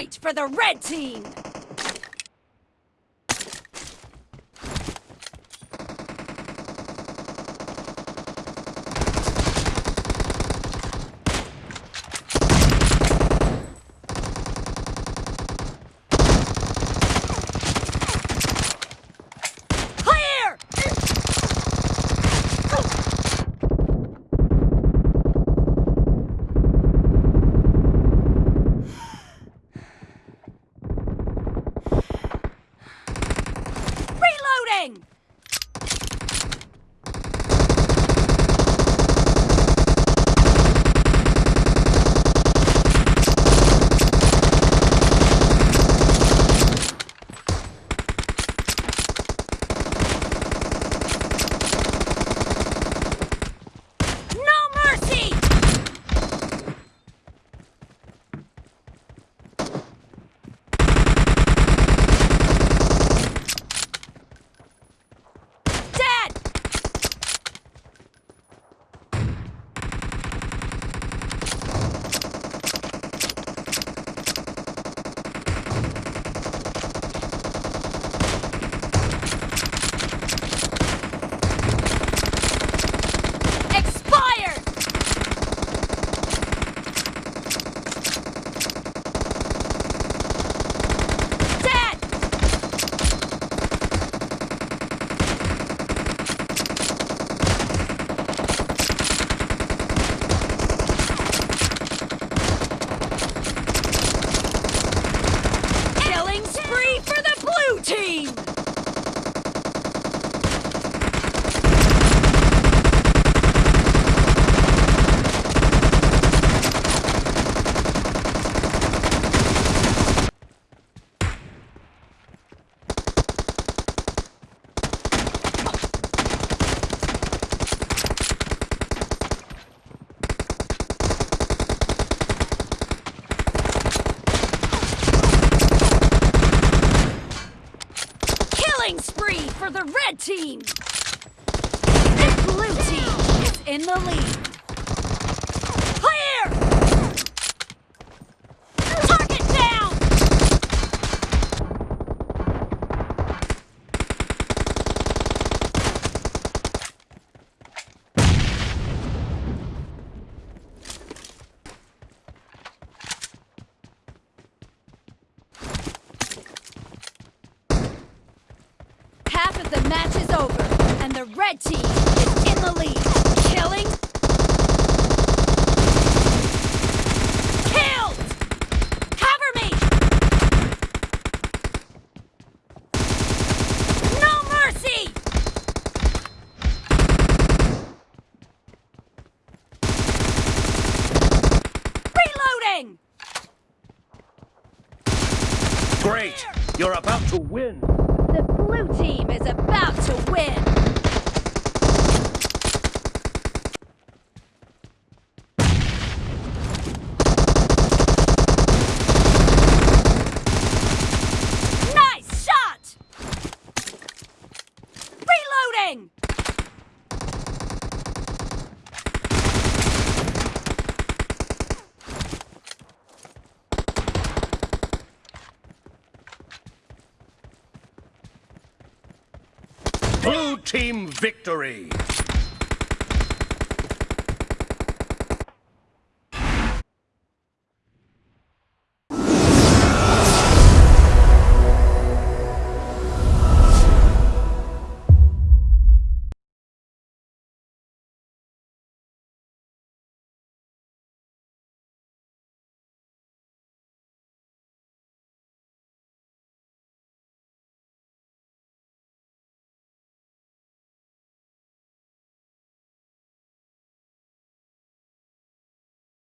point for the red team! Killing spree for the red team! The blue team is in the lead. The match is over, and the red team is in the lead. Killing. Killed! Cover me! No mercy! Reloading! Great! You're about to win! Blue team is about to win! Nice shot! Reloading! Blue team victory!